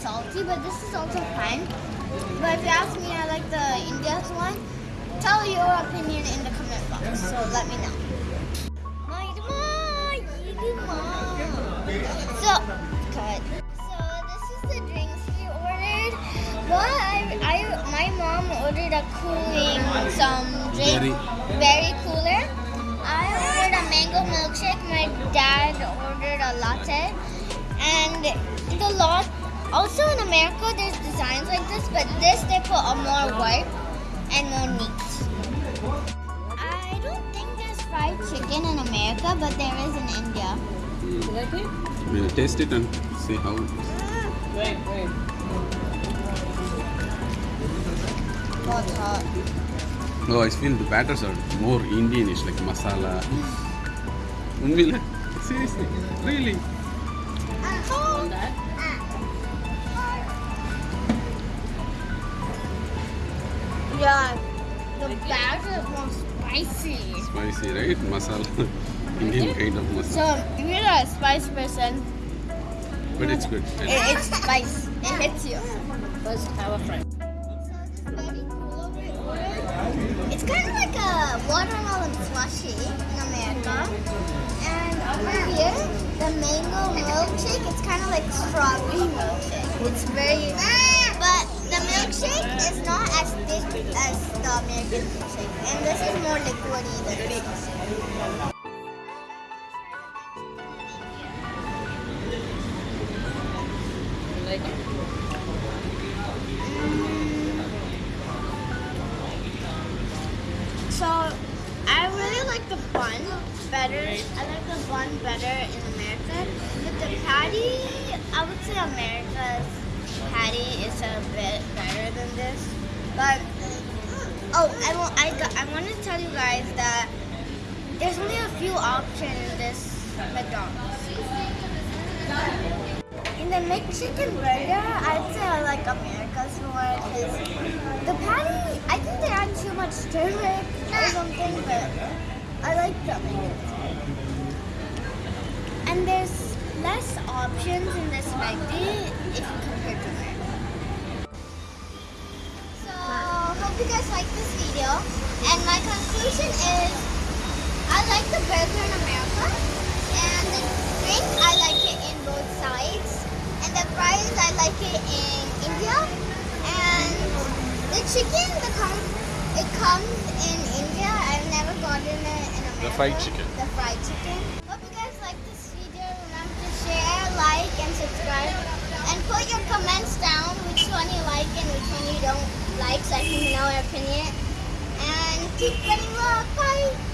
salty, but this is also fine. But if you ask me, I like the India's one. Tell your opinion in the comment box, so let me know. So, cut. So this is the drinks we ordered. What I, I my mom ordered a cooling some drink, very cooler. I ordered a mango milkshake. My dad ordered a latte, and the latte also in America, there's designs like this, but this they put a more work and more neat. I don't think there's fried chicken in America, but there is in India. You like it? We'll taste it and see how. It is. Wait, wait. What's hot? Oh, I feel the batters are more Indianish, like masala. Mm. Unmila, seriously, really. Yeah, the batter is more spicy. Spicy, right? Masala, Indian kind of masala. So, you're not a spice person, But it's good. it, it's spice. It hits you. Let's have a friend. It's kind of like a watermelon slushy in America. And over here, the mango milkshake, it's kind of like strawberry milkshake. It's very, ah! but the milkshake is not as thick as the American milkshake. And this is more liquidy than this. It? Mm. So I really like the bun better. I like the bun better in America. But the patty, I would say America's patty is a bit better than this. But oh, I want I got, I want to tell you guys that there's only a few options in this McDonald's. In the McChicken burger, I'd say I like America's more because the patty, I think they add too much turmeric or something, but I like the American's. And there's less options in this McD if you compare to America. So, hope you guys like this video. And my conclusion is, I like the burger in America, and the drink I like it in both sides, and the fries I like it in India, and the chicken the com- it comes in India. I've never gotten it in America. The fried chicken. The fried chicken. Hope you guys like this video. Remember to share, like, and subscribe, and put your comments down which one you like and which one you don't like, so I can know your opinion. And keep spreading love. Bye.